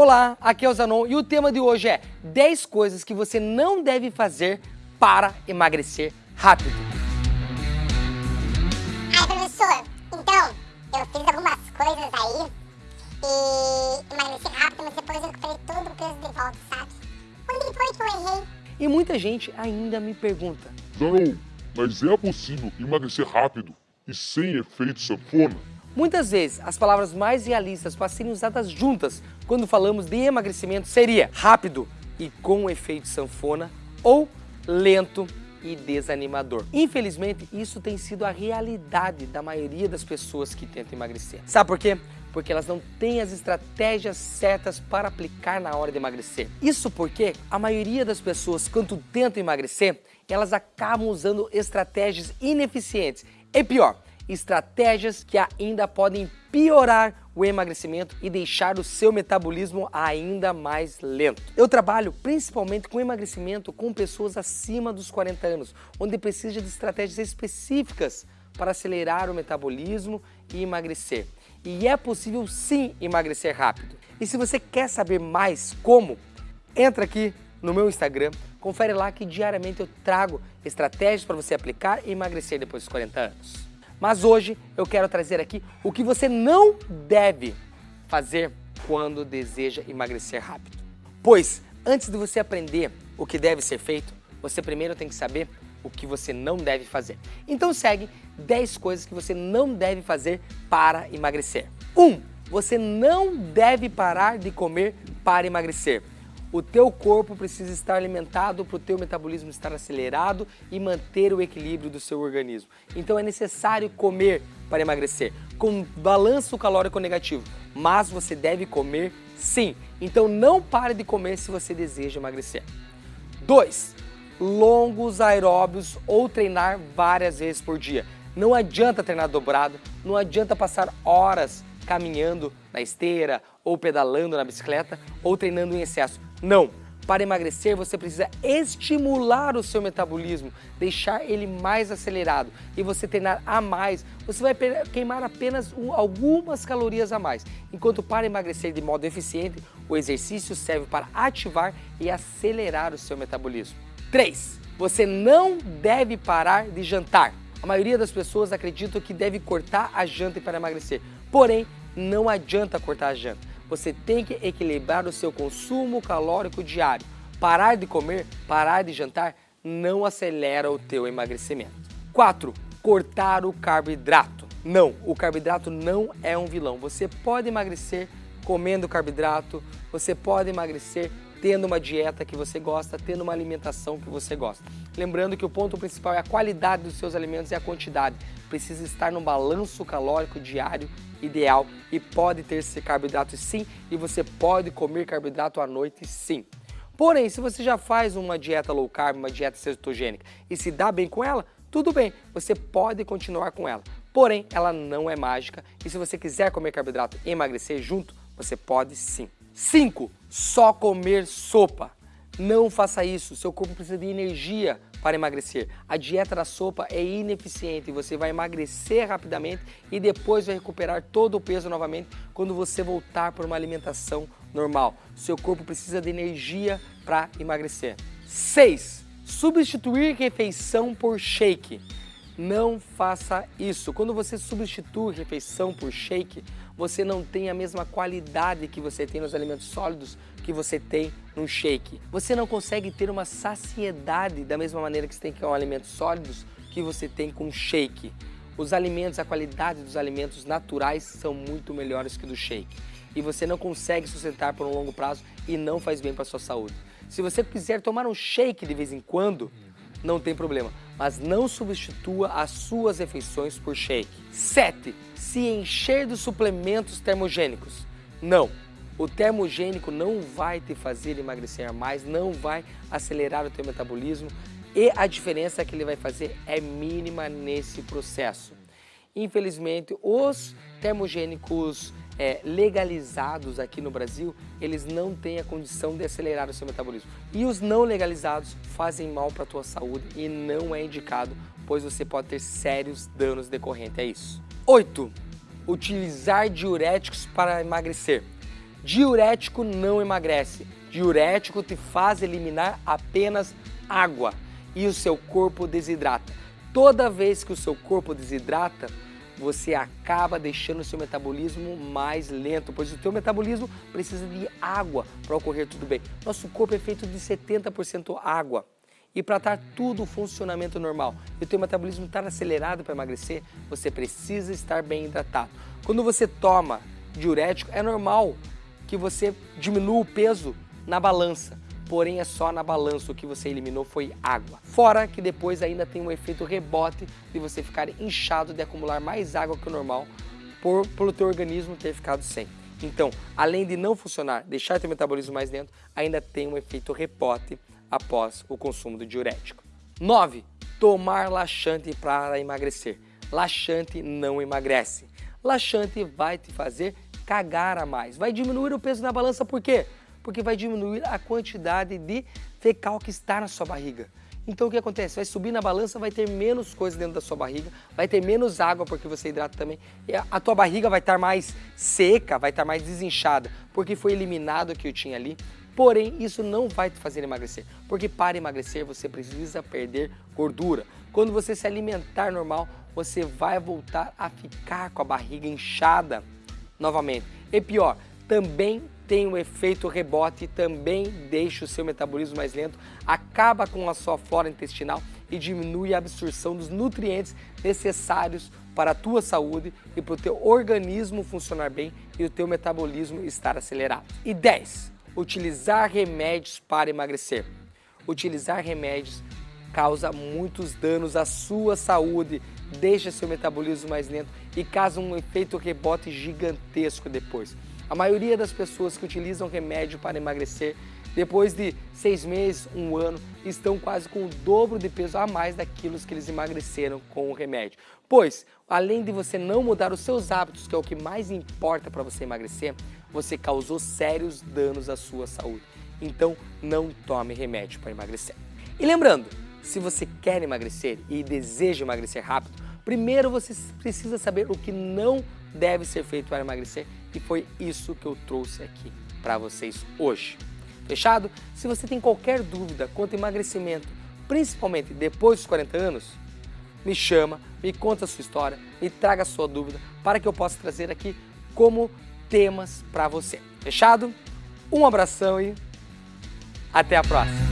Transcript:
Olá, aqui é o Zanon e o tema de hoje é 10 coisas que você não deve fazer para emagrecer rápido. Ai, professor, então, eu fiz algumas coisas aí e emagreci rápido, mas depois eu recuperei todo o peso de volta, sabe? Onde foi que eu errei? E muita gente ainda me pergunta, Zanon, mas é possível emagrecer rápido e sem efeito sanfona? Muitas vezes, as palavras mais realistas para serem usadas juntas quando falamos de emagrecimento seria rápido e com efeito sanfona ou lento e desanimador. Infelizmente, isso tem sido a realidade da maioria das pessoas que tentam emagrecer. Sabe por quê? Porque elas não têm as estratégias certas para aplicar na hora de emagrecer. Isso porque a maioria das pessoas, quando tentam emagrecer, elas acabam usando estratégias ineficientes. E pior, estratégias que ainda podem piorar o emagrecimento e deixar o seu metabolismo ainda mais lento. Eu trabalho principalmente com emagrecimento com pessoas acima dos 40 anos, onde precisa de estratégias específicas para acelerar o metabolismo e emagrecer. E é possível sim emagrecer rápido. E se você quer saber mais como, entra aqui no meu Instagram, confere lá que diariamente eu trago estratégias para você aplicar e emagrecer depois dos 40 anos. Mas hoje eu quero trazer aqui o que você não deve fazer quando deseja emagrecer rápido. Pois antes de você aprender o que deve ser feito, você primeiro tem que saber o que você não deve fazer. Então segue 10 coisas que você não deve fazer para emagrecer. 1. Um, você não deve parar de comer para emagrecer. O teu corpo precisa estar alimentado para o teu metabolismo estar acelerado e manter o equilíbrio do seu organismo. Então é necessário comer para emagrecer, com balanço calórico negativo, mas você deve comer sim. Então não pare de comer se você deseja emagrecer. 2. Longos aeróbios ou treinar várias vezes por dia. Não adianta treinar dobrado, não adianta passar horas caminhando na esteira ou pedalando na bicicleta ou treinando em excesso. Não! Para emagrecer, você precisa estimular o seu metabolismo, deixar ele mais acelerado e você treinar a mais. Você vai queimar apenas algumas calorias a mais. Enquanto para emagrecer de modo eficiente, o exercício serve para ativar e acelerar o seu metabolismo. 3. Você não deve parar de jantar. A maioria das pessoas acredita que deve cortar a janta para emagrecer. Porém, não adianta cortar a janta. Você tem que equilibrar o seu consumo calórico diário. Parar de comer, parar de jantar, não acelera o teu emagrecimento. 4. Cortar o carboidrato. Não, o carboidrato não é um vilão. Você pode emagrecer comendo carboidrato, você pode emagrecer tendo uma dieta que você gosta, tendo uma alimentação que você gosta. Lembrando que o ponto principal é a qualidade dos seus alimentos e a quantidade. Precisa estar no balanço calórico diário ideal e pode ter esse carboidrato sim e você pode comer carboidrato à noite sim. Porém, se você já faz uma dieta low carb, uma dieta cetogênica e se dá bem com ela, tudo bem, você pode continuar com ela. Porém, ela não é mágica e se você quiser comer carboidrato e emagrecer junto, você pode sim. 5. Só comer sopa. Não faça isso, seu corpo precisa de energia para emagrecer. A dieta da sopa é ineficiente, você vai emagrecer rapidamente e depois vai recuperar todo o peso novamente quando você voltar para uma alimentação normal. Seu corpo precisa de energia para emagrecer. 6. Substituir refeição por shake. Não faça isso. Quando você substitui refeição por shake, você não tem a mesma qualidade que você tem nos alimentos sólidos que você tem no shake. Você não consegue ter uma saciedade da mesma maneira que você tem com alimentos sólidos que você tem com shake. Os alimentos, a qualidade dos alimentos naturais são muito melhores que do shake. E você não consegue sustentar por um longo prazo e não faz bem para a sua saúde. Se você quiser tomar um shake de vez em quando, não tem problema, mas não substitua as suas refeições por shake. 7. Se encher de suplementos termogênicos. Não, o termogênico não vai te fazer emagrecer mais, não vai acelerar o teu metabolismo e a diferença que ele vai fazer é mínima nesse processo. Infelizmente, os termogênicos é, legalizados aqui no Brasil, eles não têm a condição de acelerar o seu metabolismo. E os não legalizados fazem mal para a tua saúde e não é indicado, pois você pode ter sérios danos decorrentes a isso. 8. Utilizar diuréticos para emagrecer. Diurético não emagrece. Diurético te faz eliminar apenas água e o seu corpo desidrata. Toda vez que o seu corpo desidrata, você acaba deixando o seu metabolismo mais lento, pois o seu metabolismo precisa de água para ocorrer tudo bem. Nosso corpo é feito de 70% água. E para estar tudo funcionamento normal e o teu metabolismo estar acelerado para emagrecer, você precisa estar bem hidratado. Quando você toma diurético, é normal que você diminua o peso na balança, porém é só na balança o que você eliminou foi água. Fora que depois ainda tem um efeito rebote de você ficar inchado de acumular mais água que o normal por, pelo teu organismo ter ficado sem. Então, além de não funcionar, deixar teu metabolismo mais lento, ainda tem um efeito rebote após o consumo do diurético. 9. Tomar laxante para emagrecer. Laxante não emagrece. Laxante vai te fazer cagar a mais. Vai diminuir o peso na balança, por quê? Porque vai diminuir a quantidade de fecal que está na sua barriga. Então o que acontece? Vai subir na balança, vai ter menos coisa dentro da sua barriga, vai ter menos água porque você hidrata também. E a tua barriga vai estar mais seca, vai estar mais desinchada, porque foi eliminado o que eu tinha ali. Porém, isso não vai te fazer emagrecer, porque para emagrecer você precisa perder gordura. Quando você se alimentar normal, você vai voltar a ficar com a barriga inchada novamente. E pior, também tem um efeito rebote, também deixa o seu metabolismo mais lento, acaba com a sua flora intestinal e diminui a absorção dos nutrientes necessários para a tua saúde e para o teu organismo funcionar bem e o teu metabolismo estar acelerado. E 10 utilizar remédios para emagrecer. Utilizar remédios causa muitos danos à sua saúde, deixa seu metabolismo mais lento e causa um efeito rebote gigantesco depois. A maioria das pessoas que utilizam remédio para emagrecer, depois de seis meses, um ano, estão quase com o dobro de peso a mais daquilo que eles emagreceram com o remédio. Pois, além de você não mudar os seus hábitos, que é o que mais importa para você emagrecer, você causou sérios danos à sua saúde. Então, não tome remédio para emagrecer. E lembrando, se você quer emagrecer e deseja emagrecer rápido, primeiro você precisa saber o que não deve ser feito para emagrecer e foi isso que eu trouxe aqui para vocês hoje. Fechado? Se você tem qualquer dúvida quanto ao emagrecimento, principalmente depois dos 40 anos, me chama, me conta a sua história, me traga a sua dúvida para que eu possa trazer aqui como temas para você. Fechado? Um abração e até a próxima!